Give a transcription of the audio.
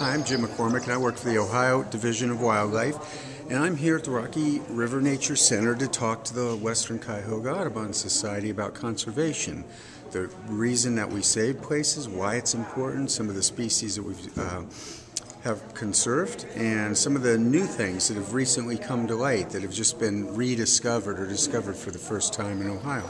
I'm Jim McCormac, and I work for the Ohio Division of Wildlife. And I'm here at the Rocky River Nature Center to talk to the Western Cuyahoga Audubon Society about conservation. The reason that we save places, why it's important, some of the species that we uh, have conserved, and some of the new things that have recently come to light that have just been rediscovered or discovered for the first time in Ohio.